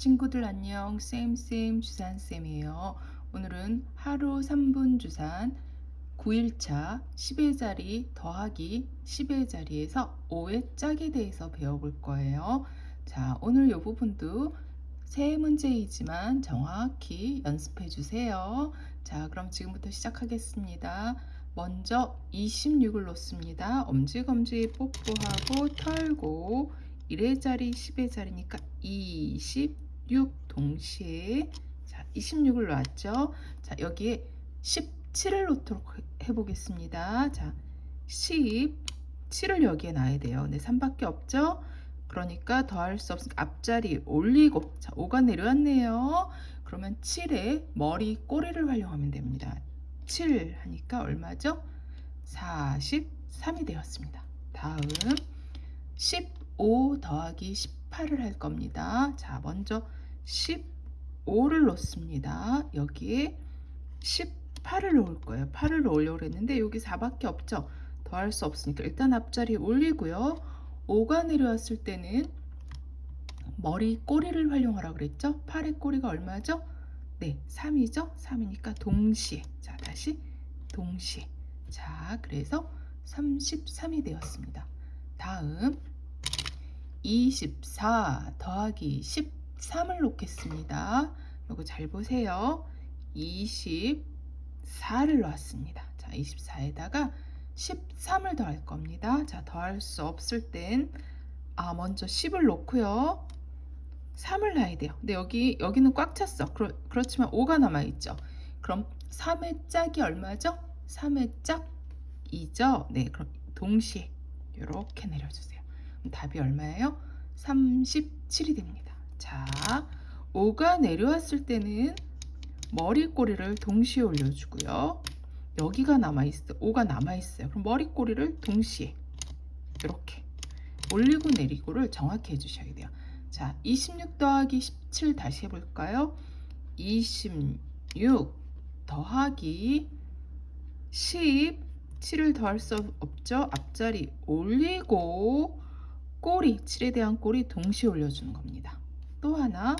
친구들 안녕. 쌤쌤 주산쌤이에요. 오늘은 하루 3분 주산 9일차 10의 자리 더하기 10의 자리에서 5의 짝에 대해서 배워볼 거예요. 자 오늘 이 부분도 세 문제이지만 정확히 연습해 주세요. 자 그럼 지금부터 시작하겠습니다. 먼저 26을 놓습니다. 엄지검지 뽀뽀하고 털고 1의 자리 10의 자리니까 26 동시에. 자 26을 놨죠? 자 여기에 17을 놓도록 해 보겠습니다. 자 17을 여기에 놔야 돼요. 네 3밖에 없죠? 그러니까 더할 수 없으니까 앞자리 올리고 자 5가 내려왔네요. 그러면 7에 머리 꼬리를 활용하면 됩니다. 7 하니까 얼마죠? 43이 되었습니다. 다음 10 5 더하기 18을 할 겁니다. 자, 먼저 15를 넣습니다. 여기에 18을 넣을 거예요. 8을 넣으려고 했는데 여기 4밖에 없죠. 더할 수 없으니까 일단 앞자리 올리고요. 5가 내려왔을 때는 머리 꼬리를 활용하라고 그랬죠. 8의 꼬리가 얼마죠? 네, 3이죠. 3이니까 동시에. 자, 다시 동시에. 자, 그래서 33이 되었습니다. 다음 24 더하기 13을 놓겠습니다. 이거 잘 보세요. 24를 놓았습니다. 자, 24에다가 13을 더할 겁니다. 자, 더할 수 없을 땐, 아, 먼저 10을 놓고요. 3을 놔야 돼요. 근데 여기, 여기는 꽉 찼어. 그렇, 그렇지만 5가 남아 있죠. 그럼 3의 짝이 얼마죠? 3의 짝 2죠? 네, 그럼 동시에 이렇게 내려주세요. 답이 얼마예요? 37이 됩니다. 자, 5가 내려왔을 때는 머리꼬리를 동시에 올려주고요. 여기가 남아있어 5가 남아있어요. 그럼 머리꼬리를 동시에 이렇게 올리고 내리고를 정확히 해주셔야 돼요. 자, 26 더하기 17 다시 해볼까요? 26 더하기 10 7을 더할 수 없죠? 앞자리 올리고 꼬리, 7에 대한 꼬리 동시에 올려주는 겁니다. 또 하나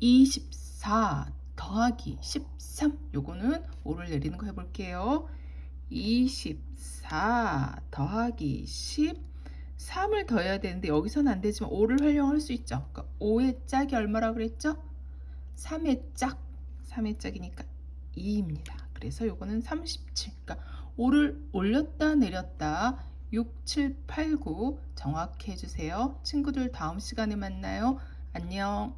24 더하기 13 요거는 5를 내리는 거 해볼게요. 24 더하기 10 3을 더해야 되는데 여기서는 안 되지만 5를 활용할 수 있죠. 그러니까 5의 짝이 얼마라고 그랬죠? 3의 짝 3의 짝이니까 2입니다. 그래서 요거는 37 그러니까 5를 올렸다 내렸다 6, 7, 8, 9 정확히 해주세요. 친구들 다음 시간에 만나요. 안녕.